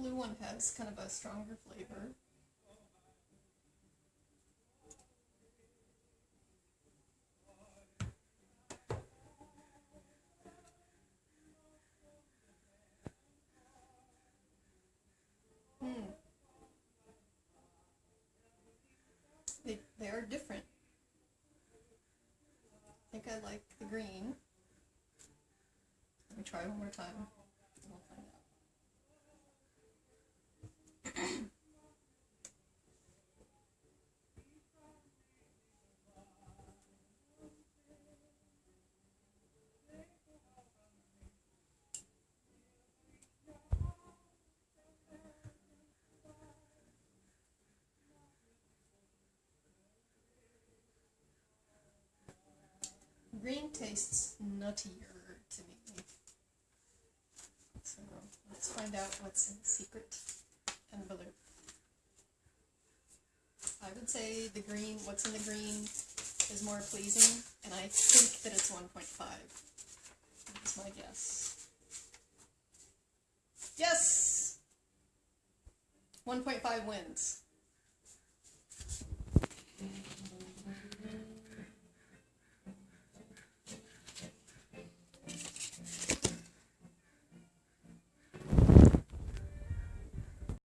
Blue one has kind of a stronger flavor. Hmm. They, they are different. I think I like the green. Let me try one more time. Green tastes nuttier to me. So let's find out what's in the secret and blue. I would say the green, what's in the green is more pleasing, and I think that it's 1.5. That's my guess. Yes! 1.5 wins.